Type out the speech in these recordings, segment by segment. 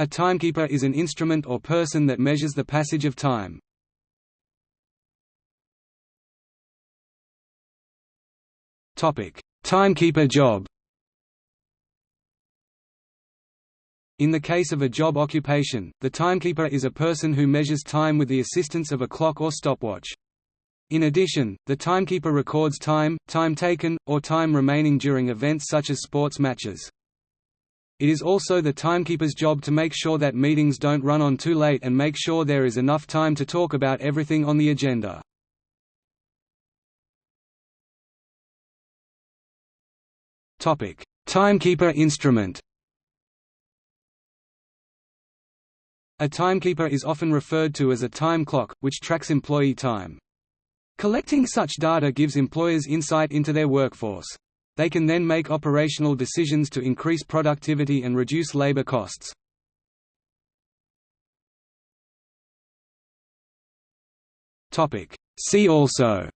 A timekeeper is an instrument or person that measures the passage of time. Topic: Timekeeper job In the case of a job occupation, the timekeeper is a person who measures time with the assistance of a clock or stopwatch. In addition, the timekeeper records time, time taken, or time remaining during events such as sports matches. It is also the timekeeper's job to make sure that meetings don't run on too late and make sure there is enough time to talk about everything on the agenda. Topic: Timekeeper instrument A timekeeper is often referred to as a time clock, which tracks employee time. Collecting such data gives employers insight into their workforce. They can then make operational decisions to increase productivity and reduce labor costs. See also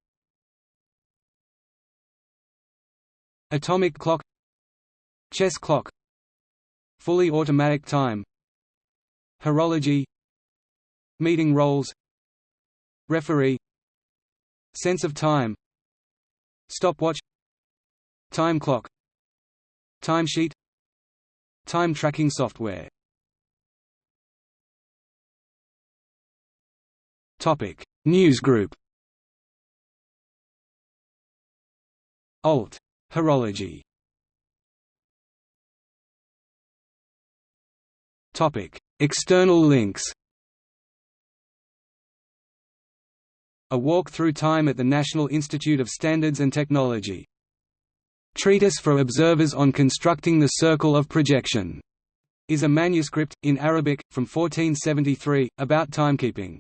Atomic clock Chess clock Fully automatic time Horology Meeting roles Referee Sense of time Stopwatch Time clock. Timesheet. Time tracking software. Topic. Newsgroup Alt. Horology. Topic. External links. A Walk Through Time at the National Institute of Standards and Technology. Treatise for Observers on Constructing the Circle of Projection is a manuscript, in Arabic, from 1473, about timekeeping.